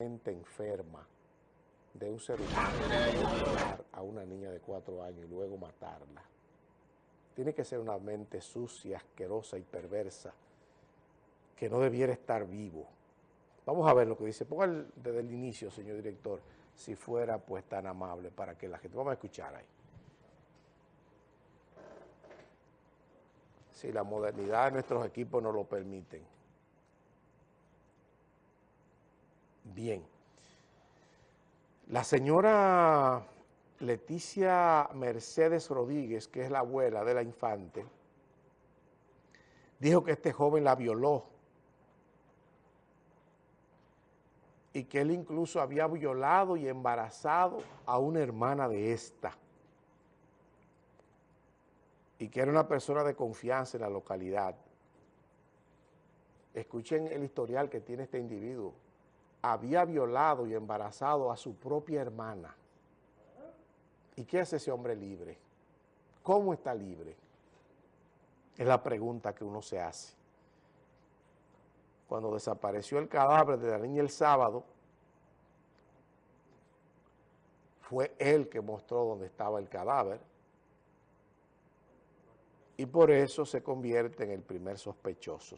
enferma de un ser humano a una niña de cuatro años y luego matarla. Tiene que ser una mente sucia, asquerosa y perversa que no debiera estar vivo. Vamos a ver lo que dice. Ponga desde el inicio, señor director, si fuera pues tan amable para que la gente... Vamos a escuchar ahí. Si la modernidad de nuestros equipos nos lo permiten. Bien. La señora Leticia Mercedes Rodríguez, que es la abuela de la infante, dijo que este joven la violó y que él incluso había violado y embarazado a una hermana de esta y que era una persona de confianza en la localidad. Escuchen el historial que tiene este individuo había violado y embarazado a su propia hermana. ¿Y qué hace ese hombre libre? ¿Cómo está libre? Es la pregunta que uno se hace. Cuando desapareció el cadáver de la niña el sábado, fue él que mostró dónde estaba el cadáver y por eso se convierte en el primer sospechoso,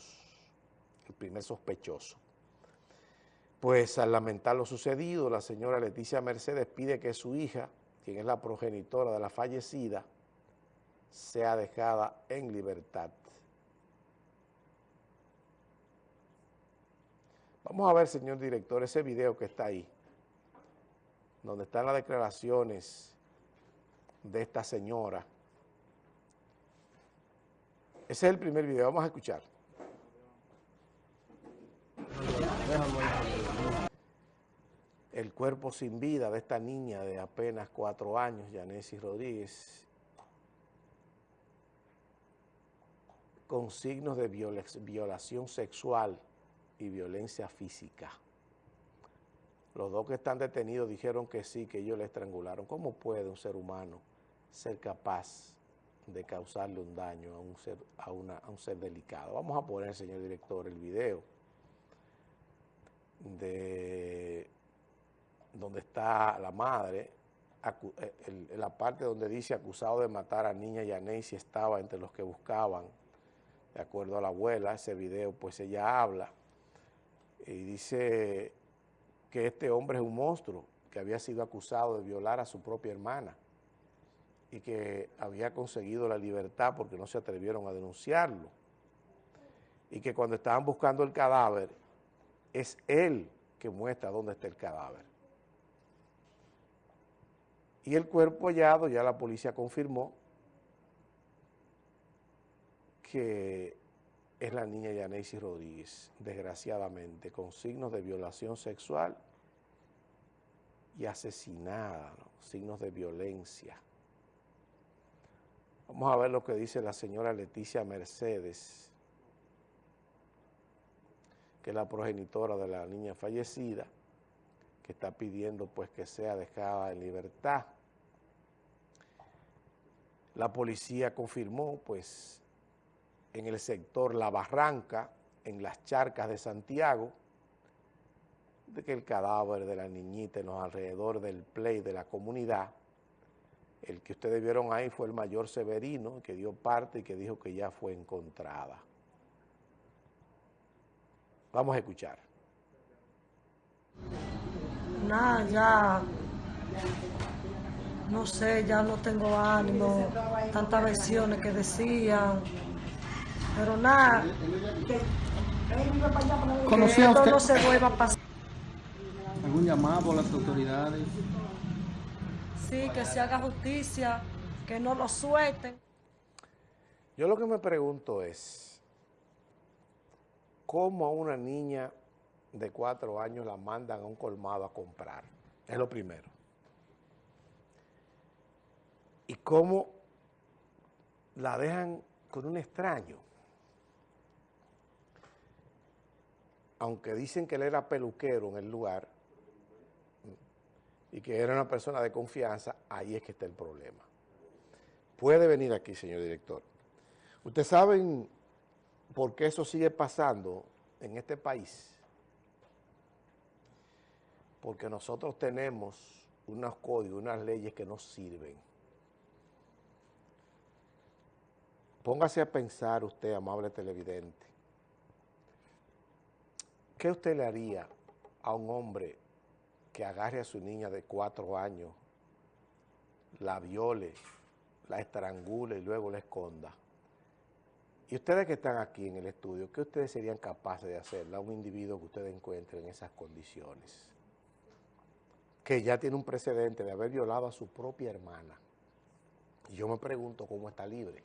el primer sospechoso. Pues al lamentar lo sucedido, la señora Leticia Mercedes pide que su hija, quien es la progenitora de la fallecida, sea dejada en libertad. Vamos a ver, señor director, ese video que está ahí, donde están las declaraciones de esta señora. Ese es el primer video, vamos a escuchar. El cuerpo sin vida de esta niña de apenas cuatro años, Yanesi Rodríguez, con signos de violación sexual y violencia física. Los dos que están detenidos dijeron que sí, que ellos le estrangularon. ¿Cómo puede un ser humano ser capaz de causarle un daño a un ser, a una, a un ser delicado? Vamos a poner, señor director, el video de donde está la madre, eh, en la parte donde dice acusado de matar a niña Yanesi estaba entre los que buscaban, de acuerdo a la abuela, ese video pues ella habla y dice que este hombre es un monstruo, que había sido acusado de violar a su propia hermana y que había conseguido la libertad porque no se atrevieron a denunciarlo y que cuando estaban buscando el cadáver es él que muestra dónde está el cadáver. Y el cuerpo hallado, ya la policía confirmó que es la niña Yanesi Rodríguez, desgraciadamente, con signos de violación sexual y asesinada, signos de violencia. Vamos a ver lo que dice la señora Leticia Mercedes, que es la progenitora de la niña fallecida, está pidiendo pues que sea dejada en libertad. La policía confirmó pues en el sector La Barranca, en las charcas de Santiago, de que el cadáver de la niñita en los alrededores del play de la comunidad, el que ustedes vieron ahí fue el mayor Severino, que dio parte y que dijo que ya fue encontrada. Vamos a escuchar. Nada, ya, no sé, ya no tengo ánimo, tantas versiones que decían, pero nada, que, esto no se vuelva a pasar. ¿Algún llamado por las autoridades? Sí, que se haga justicia, que no lo suelten. Yo lo que me pregunto es, ¿cómo a una niña de cuatro años la mandan a un colmado a comprar. Es lo primero. Y cómo la dejan con un extraño. Aunque dicen que él era peluquero en el lugar y que era una persona de confianza, ahí es que está el problema. Puede venir aquí, señor director. Ustedes saben por qué eso sigue pasando en este país porque nosotros tenemos unos códigos, unas leyes que no sirven. Póngase a pensar usted, amable televidente, ¿qué usted le haría a un hombre que agarre a su niña de cuatro años, la viole, la estrangule y luego la esconda? Y ustedes que están aquí en el estudio, ¿qué ustedes serían capaces de hacerle a un individuo que ustedes encuentren en esas condiciones? Que ya tiene un precedente de haber violado a su propia hermana. Y yo me pregunto cómo está libre.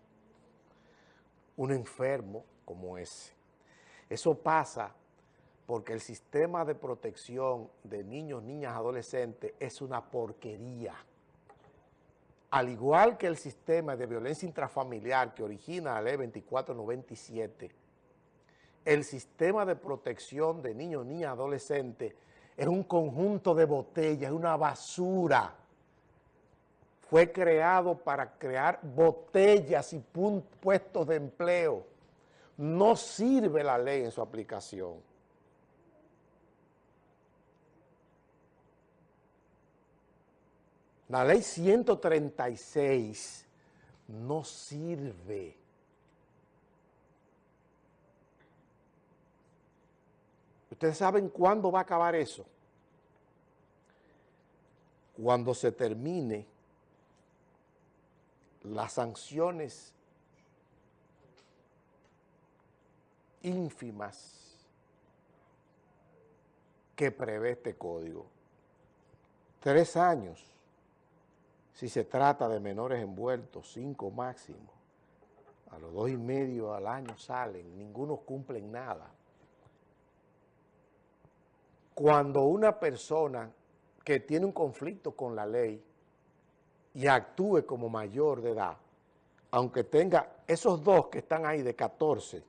Un enfermo como ese. Eso pasa porque el sistema de protección de niños, niñas, adolescentes es una porquería al igual que el sistema de violencia intrafamiliar que origina la ley 2497, el sistema de protección de niños, niñas, adolescentes es un conjunto de botellas, es una basura. Fue creado para crear botellas y puestos de empleo. No sirve la ley en su aplicación. La ley 136 no sirve. ¿Ustedes saben cuándo va a acabar eso? Cuando se termine las sanciones ínfimas que prevé este código. Tres años si se trata de menores envueltos, cinco máximo, a los dos y medio al año salen, ninguno cumplen nada. Cuando una persona que tiene un conflicto con la ley y actúe como mayor de edad, aunque tenga esos dos que están ahí de 14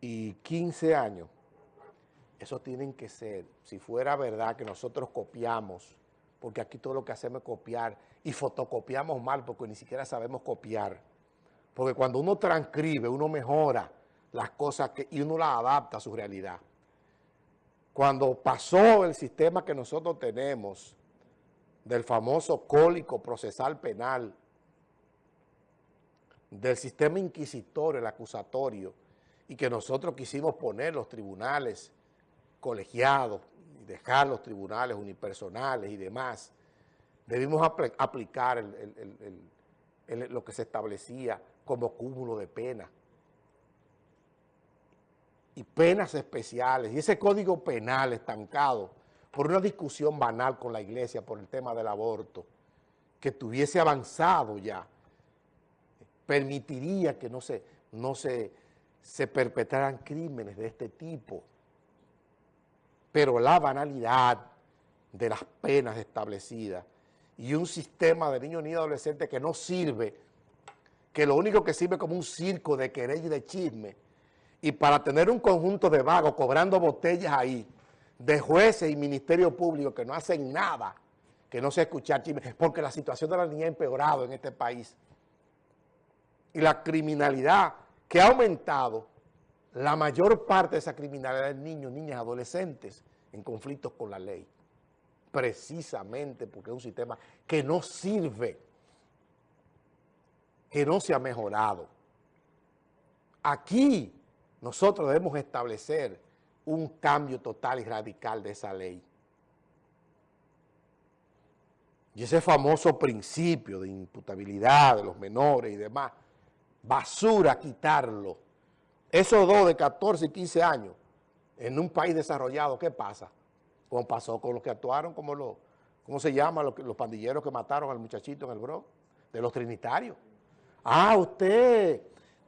y 15 años, eso tienen que ser, si fuera verdad que nosotros copiamos, porque aquí todo lo que hacemos es copiar, y fotocopiamos mal porque ni siquiera sabemos copiar. Porque cuando uno transcribe, uno mejora las cosas que, y uno las adapta a su realidad. Cuando pasó el sistema que nosotros tenemos del famoso cólico procesal penal, del sistema inquisitorio, el acusatorio, y que nosotros quisimos poner los tribunales colegiados, y dejar los tribunales unipersonales y demás, debimos aplicar lo que se establecía como cúmulo de penas y penas especiales, y ese código penal estancado por una discusión banal con la iglesia por el tema del aborto, que tuviese avanzado ya, permitiría que no se, no se, se perpetraran crímenes de este tipo. Pero la banalidad de las penas establecidas y un sistema de niños y adolescentes que no sirve, que lo único que sirve como un circo de querella y de chisme, y para tener un conjunto de vagos cobrando botellas ahí, de jueces y ministerio público que no hacen nada, que no se escuchar chisme, porque la situación de la niña ha empeorado en este país. Y la criminalidad que ha aumentado la mayor parte de esa criminalidad es niños, niñas, adolescentes en conflictos con la ley. Precisamente porque es un sistema que no sirve, que no se ha mejorado. Aquí nosotros debemos establecer un cambio total y radical de esa ley. Y ese famoso principio de imputabilidad de los menores y demás, basura quitarlo esos dos de 14 y 15 años en un país desarrollado, ¿qué pasa? Como pasó con los que actuaron como los, ¿cómo se llama? Los, pandilleros que mataron al muchachito en el Bronx, de los trinitarios. Ah, usted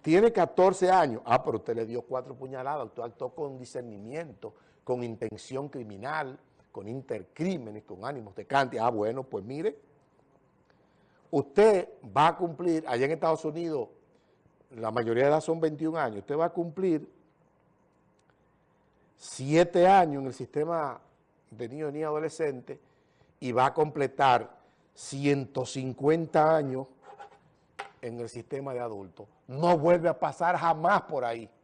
tiene 14 años. Ah, pero usted le dio cuatro puñaladas, usted actuó con discernimiento, con intención criminal, con intercrímenes, con ánimos de cante. Ah, bueno, pues mire, usted va a cumplir allá en Estados Unidos la mayoría de edad son 21 años, usted va a cumplir 7 años en el sistema de niños ni adolescentes y va a completar 150 años en el sistema de adultos. No vuelve a pasar jamás por ahí.